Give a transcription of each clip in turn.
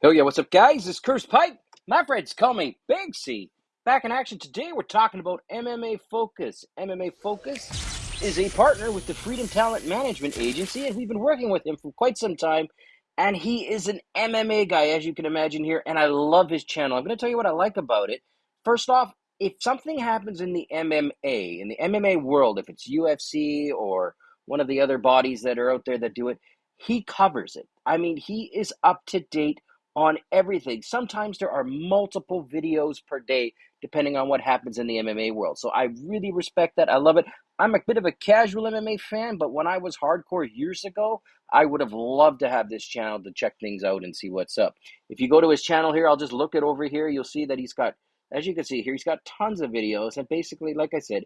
Hell yeah, what's up, guys? It's Curse Pipe. My friends call me Big C. Back in action today, we're talking about MMA Focus. MMA Focus is a partner with the Freedom Talent Management Agency, and we've been working with him for quite some time. And he is an MMA guy, as you can imagine here, and I love his channel. I'm going to tell you what I like about it. First off, if something happens in the MMA, in the MMA world, if it's UFC or one of the other bodies that are out there that do it, he covers it. I mean, he is up to date on everything. Sometimes there are multiple videos per day, depending on what happens in the MMA world. So I really respect that. I love it. I'm a bit of a casual MMA fan, but when I was hardcore years ago, I would have loved to have this channel to check things out and see what's up. If you go to his channel here, I'll just look it over here. You'll see that he's got, as you can see here, he's got tons of videos. And basically, like I said,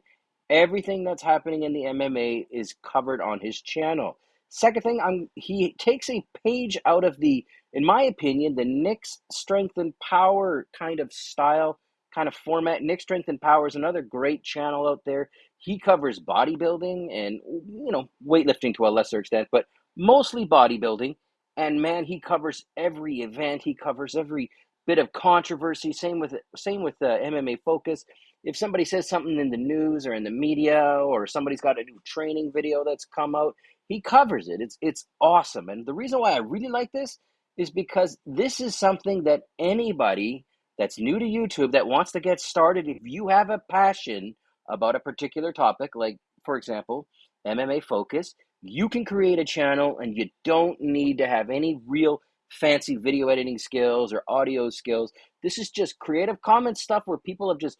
everything that's happening in the MMA is covered on his channel. Second thing, I'm he takes a page out of the in my opinion, the Nick's Strength and Power kind of style, kind of format. Nick Strength and Power is another great channel out there. He covers bodybuilding and, you know, weightlifting to a lesser extent, but mostly bodybuilding. And man, he covers every event. He covers every bit of controversy. Same with same with uh, MMA Focus. If somebody says something in the news or in the media, or somebody's got a new training video that's come out, he covers it. It's it's awesome. And the reason why I really like this is because this is something that anybody that's new to YouTube that wants to get started, if you have a passion about a particular topic, like for example, MMA focus, you can create a channel and you don't need to have any real fancy video editing skills or audio skills. This is just creative commons stuff where people have just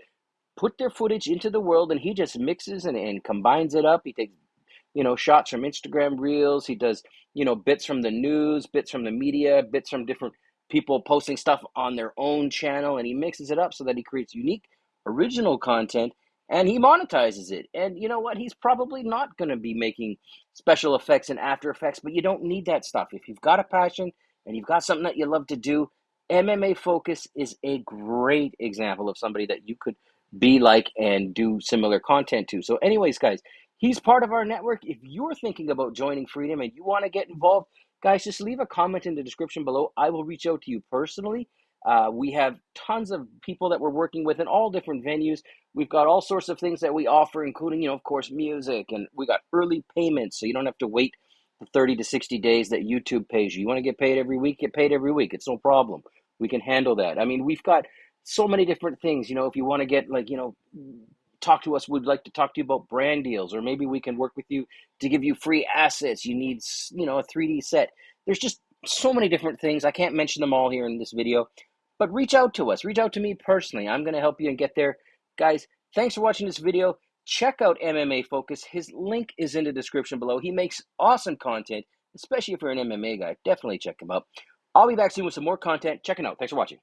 put their footage into the world and he just mixes and, and combines it up. He takes you know, shots from Instagram reels. He does, you know, bits from the news, bits from the media, bits from different people posting stuff on their own channel, and he mixes it up so that he creates unique, original content and he monetizes it. And you know what? He's probably not going to be making special effects and After Effects, but you don't need that stuff. If you've got a passion and you've got something that you love to do, MMA Focus is a great example of somebody that you could be like and do similar content to. So, anyways, guys, He's part of our network. If you're thinking about joining Freedom and you want to get involved, guys, just leave a comment in the description below. I will reach out to you personally. Uh, we have tons of people that we're working with in all different venues. We've got all sorts of things that we offer, including, you know, of course, music, and we got early payments, so you don't have to wait the 30 to 60 days that YouTube pays you. You want to get paid every week, get paid every week. It's no problem. We can handle that. I mean, we've got so many different things. You know, if you want to get like, you know, talk to us we'd like to talk to you about brand deals or maybe we can work with you to give you free assets you need you know a 3d set. There's just so many different things i can't mention them all here in this video but reach out to us reach out to me personally i'm going to help you and get there. Guys thanks for watching this video. Check out mma focus his link is in the description below. He makes awesome content especially if you're an mma guy definitely check him out. I'll be back soon with some more content. Check checking out. Thanks for watching